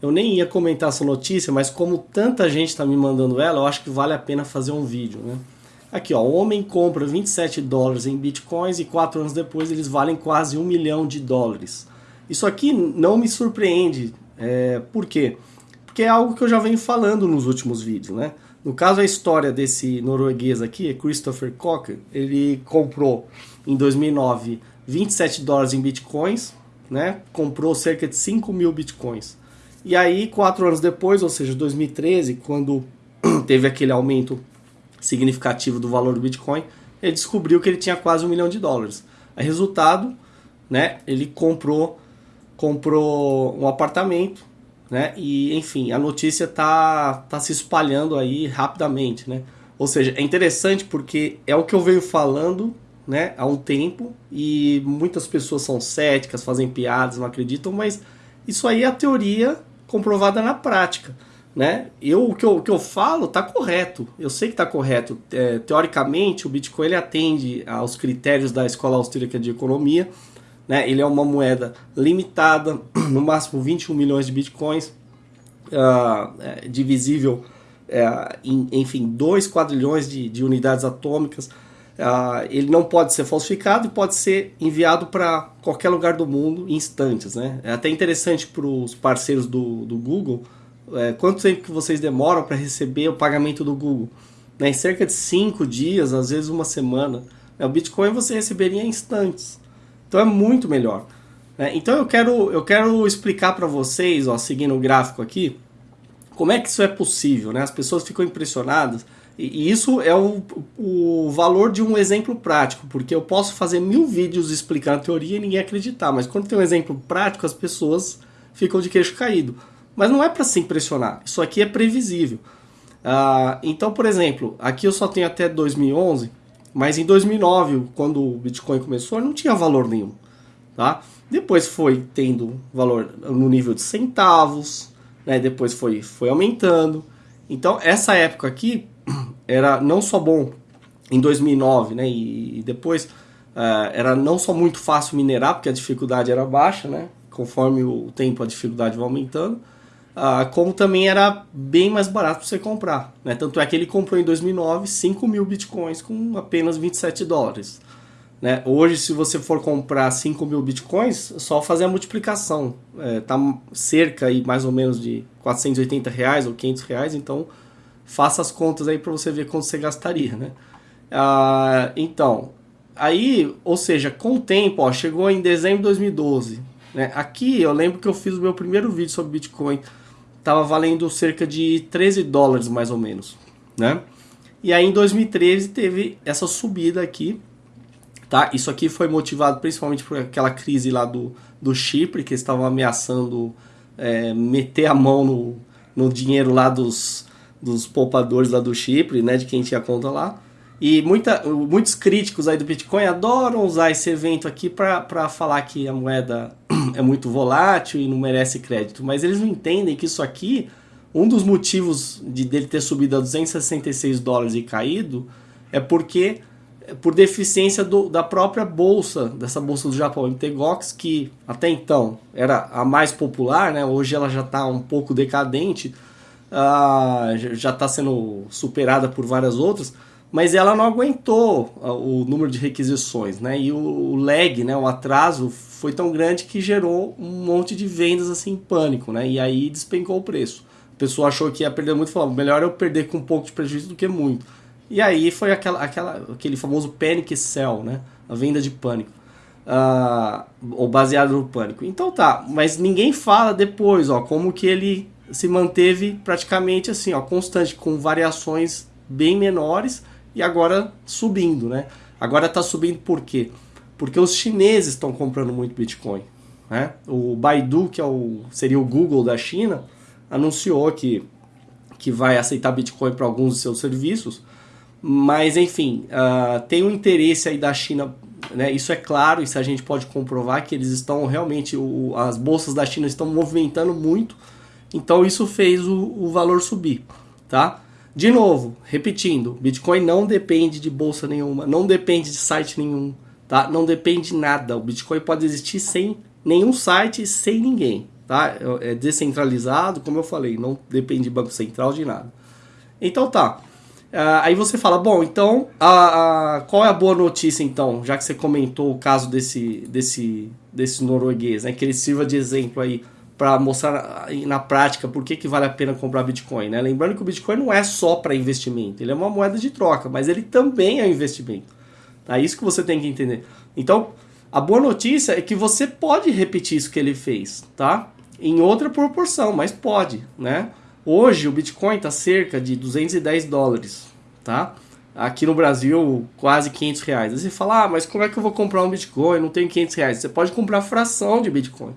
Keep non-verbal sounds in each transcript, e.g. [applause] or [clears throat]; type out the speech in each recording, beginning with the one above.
eu nem ia comentar essa notícia, mas como tanta gente está me mandando ela, eu acho que vale a pena fazer um vídeo, né? Aqui, ó, o homem compra 27 dólares em bitcoins e quatro anos depois eles valem quase um milhão de dólares. Isso aqui não me surpreende. É, por quê? Porque é algo que eu já venho falando nos últimos vídeos, né? No caso, a história desse norueguês aqui, Christopher Cocker, ele comprou em 2009 27 dólares em bitcoins, né? Comprou cerca de 5 mil bitcoins. E aí, quatro anos depois, ou seja, 2013, quando [clears throat] teve aquele aumento significativo do valor do Bitcoin, ele descobriu que ele tinha quase um milhão de dólares. Aí, resultado, né, ele comprou, comprou um apartamento, né, e enfim, a notícia tá, tá se espalhando aí rapidamente, né. Ou seja, é interessante porque é o que eu venho falando né, há um tempo e muitas pessoas são céticas, fazem piadas, não acreditam, mas isso aí é a teoria comprovada na prática. Né? Eu, o, que eu, o que eu falo está correto, eu sei que está correto. É, teoricamente, o Bitcoin ele atende aos critérios da Escola Austríaca de Economia. Né? Ele é uma moeda limitada, [clears throat] no máximo 21 milhões de Bitcoins, uh, é, divisível é, em, enfim, 2 quadrilhões de, de unidades atômicas. Uh, ele não pode ser falsificado e pode ser enviado para qualquer lugar do mundo em instantes. Né? É até interessante para os parceiros do, do Google é, quanto tempo que vocês demoram para receber o pagamento do Google. Né? Em cerca de 5 dias, às vezes uma semana. Né? O Bitcoin você receberia em instantes. Então é muito melhor. Né? Então eu quero, eu quero explicar para vocês, ó, seguindo o gráfico aqui, como é que isso é possível. Né? As pessoas ficam impressionadas. E isso é o, o valor de um exemplo prático, porque eu posso fazer mil vídeos explicando a teoria e ninguém acreditar, mas quando tem um exemplo prático, as pessoas ficam de queixo caído. Mas não é para se impressionar, isso aqui é previsível. Uh, então, por exemplo, aqui eu só tenho até 2011, mas em 2009, quando o Bitcoin começou, não tinha valor nenhum. Tá? Depois foi tendo valor no nível de centavos, né? depois foi, foi aumentando. Então, essa época aqui [clears throat] era não só bom em 2009 né? e, e depois uh, era não só muito fácil minerar, porque a dificuldade era baixa, né? conforme o tempo a dificuldade vai aumentando, ah, como também era bem mais barato para você comprar. Né? Tanto é que ele comprou em 2009 5 mil bitcoins com apenas 27 dólares. Né? Hoje, se você for comprar 5 mil bitcoins, só fazer a multiplicação. É, tá cerca aí, mais ou menos de 480 reais ou 500 reais, então faça as contas aí para você ver quanto você gastaria. Né? Ah, então, aí, ou seja, com o tempo, ó, chegou em dezembro de 2012. Né? Aqui eu lembro que eu fiz o meu primeiro vídeo sobre Bitcoin estava valendo cerca de 13 dólares mais ou menos, né? E aí em 2013 teve essa subida aqui, tá? Isso aqui foi motivado principalmente por aquela crise lá do, do Chipre, que estavam ameaçando é, meter a mão no, no dinheiro lá dos, dos poupadores lá do Chipre, né? De quem tinha conta lá. E muita, muitos críticos aí do Bitcoin adoram usar esse evento aqui para falar que a moeda [clears throat] é muito volátil e não merece crédito. Mas eles não entendem que isso aqui, um dos motivos de dele ter subido a 266 dólares e caído, é porque por deficiência do, da própria bolsa, dessa bolsa do Japão, MTGOX, que até então era a mais popular, né? hoje ela já está um pouco decadente, uh, já está sendo superada por várias outras, mas ela não aguentou ah, o número de requisições, né? E o lag, né, o atraso foi tão grande que gerou um monte de vendas assim em pânico, né? E aí despencou o preço. A pessoa achou que ia perder muito, falou, melhor eu perder com um pouco de prejuízo do que muito. E aí foi aquela, aquela, aquele famoso panic sell, né? A venda de pânico. Uh, ou baseado no pânico. Então tá, mas ninguém fala depois, ó, como que ele se manteve praticamente assim, ó, constante, com variações bem menores, e agora subindo, né? Agora está subindo por quê? Porque os chineses estão comprando muito Bitcoin. Né? O Baidu, que é o, seria o Google da China, anunciou que, que vai aceitar Bitcoin para alguns de seus serviços, mas enfim, uh, tem um interesse aí da China, né? isso é claro, isso a gente pode comprovar que eles estão realmente, o, as bolsas da China estão movimentando muito, então isso fez o, o valor subir, tá? De novo, repetindo, Bitcoin não depende de bolsa nenhuma, não depende de site nenhum, tá? Não depende de nada. O Bitcoin pode existir sem nenhum site, sem ninguém, tá? É descentralizado, como eu falei, não depende de banco central de nada. Então tá. Uh, aí você fala, bom, então a, a, qual é a boa notícia então, já que você comentou o caso desse, desse, desse norueguês, né, que ele sirva de exemplo aí para mostrar na prática por que, que vale a pena comprar Bitcoin. Né? Lembrando que o Bitcoin não é só para investimento, ele é uma moeda de troca, mas ele também é um investimento. É isso que você tem que entender. Então, a boa notícia é que você pode repetir isso que ele fez, tá? Em outra proporção, mas pode, né? Hoje o Bitcoin está cerca de 210 dólares, tá? Aqui no Brasil, quase 500 reais. Aí você fala, ah, mas como é que eu vou comprar um Bitcoin? Não tenho 500 reais. Você pode comprar fração de Bitcoin.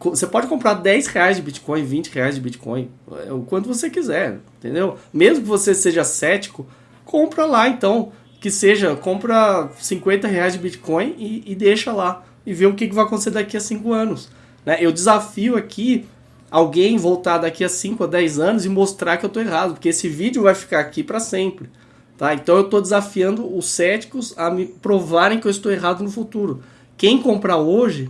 Você pode comprar 10 reais de Bitcoin, 20 reais de Bitcoin, é o quanto você quiser, entendeu? Mesmo que você seja cético, compra lá então. Que seja, compra 50 reais de Bitcoin e, e deixa lá. E vê o que, que vai acontecer daqui a 5 anos. Né? Eu desafio aqui alguém voltar daqui a 5 a 10 anos e mostrar que eu estou errado, porque esse vídeo vai ficar aqui para sempre. Tá? Então eu estou desafiando os céticos a me provarem que eu estou errado no futuro. Quem comprar hoje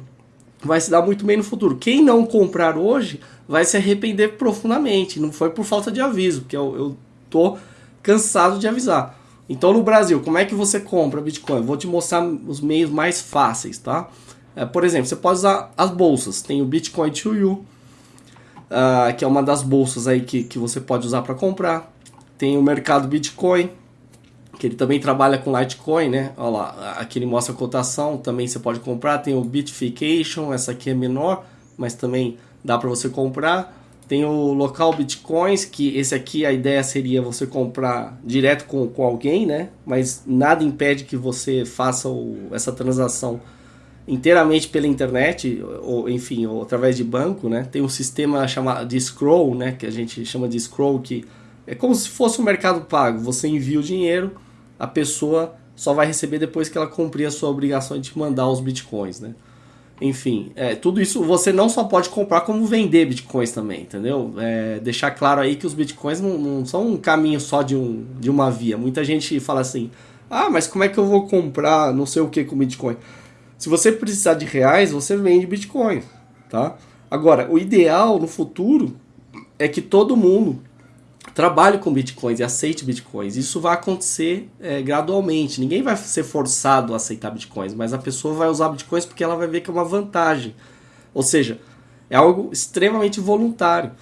vai se dar muito bem no futuro. Quem não comprar hoje vai se arrepender profundamente. Não foi por falta de aviso, porque eu, eu tô cansado de avisar. Então no Brasil, como é que você compra Bitcoin? Vou te mostrar os meios mais fáceis, tá? É, por exemplo, você pode usar as bolsas. Tem o Bitcoin to You, uh, que é uma das bolsas aí que, que você pode usar para comprar. Tem o mercado Bitcoin, que ele também trabalha com Litecoin, né? Olha lá, aqui ele mostra a cotação, também você pode comprar. Tem o Bitfication, essa aqui é menor, mas também dá para você comprar. Tem o local Bitcoins, que esse aqui a ideia seria você comprar direto com, com alguém, né? Mas nada impede que você faça o, essa transação inteiramente pela internet, ou enfim, ou através de banco, né? Tem um sistema chamado de scroll, né? Que a gente chama de scroll, que é como se fosse um mercado pago. Você envia o dinheiro, a pessoa só vai receber depois que ela cumprir a sua obrigação de te mandar os bitcoins, né? Enfim, é, tudo isso você não só pode comprar, como vender bitcoins também, entendeu? É, deixar claro aí que os bitcoins não, não, são um caminho só de, um, de uma via. Muita gente fala assim: ah, mas como é que eu vou comprar não sei o que com bitcoin? Se você precisar de reais, você vende Bitcoin, tá? Agora, o ideal no futuro é que todo mundo trabalhe com bitcoins e aceite bitcoins. Isso vai acontecer é, gradualmente. Ninguém vai ser forçado a aceitar bitcoins, mas a pessoa vai usar bitcoins porque ela vai ver que é uma vantagem. Ou seja, é algo extremamente voluntário.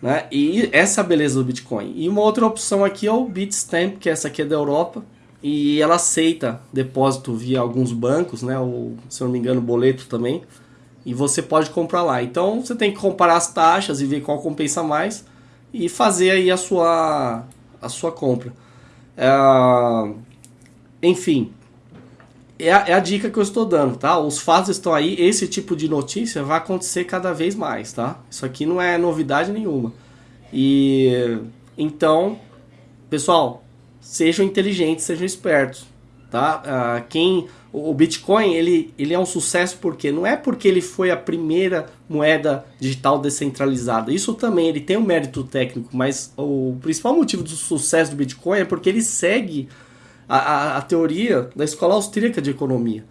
Né? E essa é a beleza do Bitcoin. E uma outra opção aqui é o Bitstamp, que essa aqui é da Europa e ela aceita depósito via alguns bancos, né? Ou, se eu não me engano, boleto também. E você pode comprar lá. Então você tem que comparar as taxas e ver qual compensa mais e fazer aí a sua, a sua compra. É, enfim, é a, é a, dica que eu estou dando, tá? Os fatos estão aí, esse tipo de notícia vai acontecer cada vez mais, tá? Isso aqui não é novidade nenhuma. E então, pessoal, sejam inteligentes, sejam espertos, tá? Uh, quem o Bitcoin ele, ele é um sucesso porque não é porque ele foi a primeira moeda digital descentralizada. Isso também ele tem um mérito técnico, mas o principal motivo do sucesso do Bitcoin é porque ele segue a, a, a teoria da escola austríaca de economia.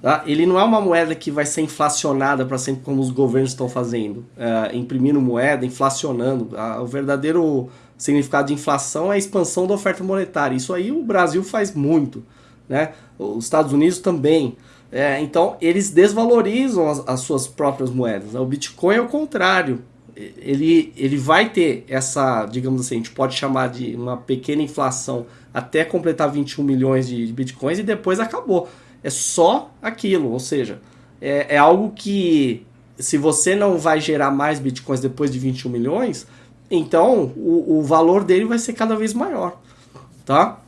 Tá? Ele não é uma moeda que vai ser inflacionada para sempre como os governos estão fazendo, uh, imprimindo moeda, inflacionando. Uh, o verdadeiro significado de inflação é a expansão da oferta monetária. Isso aí o Brasil faz muito, né? Os Estados Unidos também. É, então eles desvalorizam as, as, suas próprias moedas. O Bitcoin é o contrário. Ele, ele vai ter essa, digamos assim, a gente pode chamar de uma pequena inflação até completar 21 milhões de, de bitcoins e depois acabou. É só aquilo, ou seja, é, é algo que se você não vai gerar mais bitcoins depois de 21 milhões, então o, o valor dele vai ser cada vez maior, tá?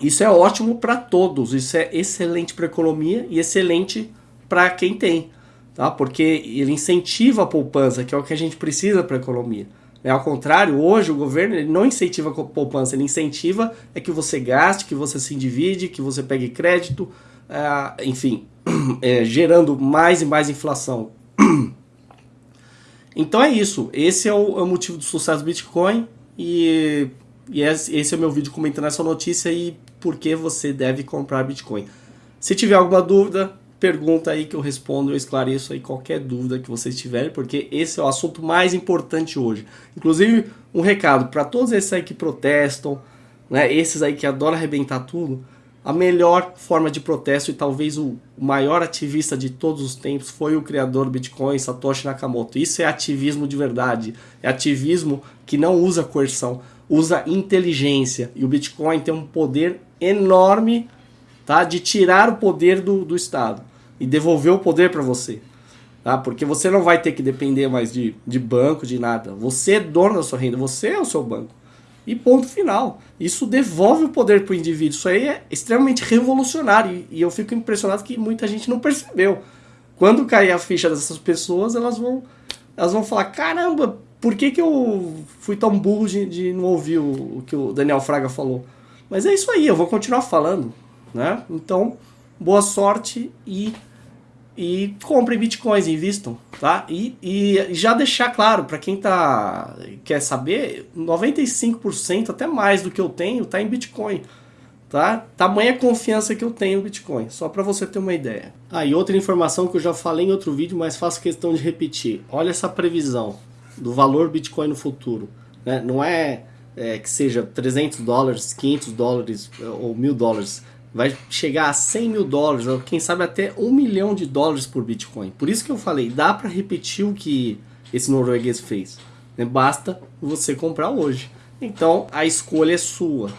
Isso é ótimo para todos, isso é excelente para a economia e excelente para quem tem, tá? Porque ele incentiva a poupança, que é o que a gente precisa para a economia. É, ao contrário, hoje o governo não incentiva a poupança, ele incentiva é que você gaste, que você se endivide, que você pegue crédito, é, enfim, [clears throat] é, gerando mais e mais inflação. Então é isso. Esse é o, é o motivo do sucesso do Bitcoin. E, e esse é o meu vídeo comentando essa notícia e por que você deve comprar Bitcoin. Se tiver alguma dúvida, pergunta aí que eu respondo, eu esclareço aí qualquer dúvida que vocês tiverem, porque esse é o assunto mais importante hoje. Inclusive, um recado para todos esses aí que protestam, né, esses aí que adoram arrebentar tudo, a melhor forma de protesto e talvez o maior ativista de todos os tempos foi o criador do Bitcoin, Satoshi Nakamoto. Isso é ativismo de verdade. É ativismo que não usa coerção, usa inteligência. E o Bitcoin tem um poder enorme tá, de tirar o poder do, do Estado e devolver o poder para você. Tá? Porque você não vai ter que depender mais de, de banco, de nada. Você é dono da sua renda, você é o seu banco. E ponto final. Isso devolve o poder para o indivíduo. Isso aí é extremamente revolucionário. E eu fico impressionado que muita gente não percebeu. Quando cair a ficha dessas pessoas, elas vão, elas vão falar: caramba, por que, que eu fui tão burro de, de não ouvir o, o que o Daniel Fraga falou? Mas é isso aí, eu vou continuar falando. Né? Então, boa sorte e e comprem bitcoins, invistam, tá? E, e já deixar claro para quem tá quer saber, 95% até mais do que eu tenho tá em bitcoin, tá? Tamanha confiança que eu tenho no bitcoin, só para você ter uma ideia. Ah, e outra informação que eu já falei em outro vídeo, mas faço questão de repetir. Olha essa previsão do valor bitcoin no futuro, né? Não é, é que seja 300 dólares, 500 dólares ou mil dólares vai chegar a 100 mil dólares, ou quem sabe até um milhão de dólares por Bitcoin. Por isso que eu falei, dá para repetir o que esse norueguês fez. Né? Basta você comprar hoje. Então a escolha é sua.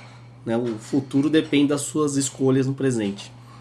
Né? O futuro depende das suas escolhas no presente.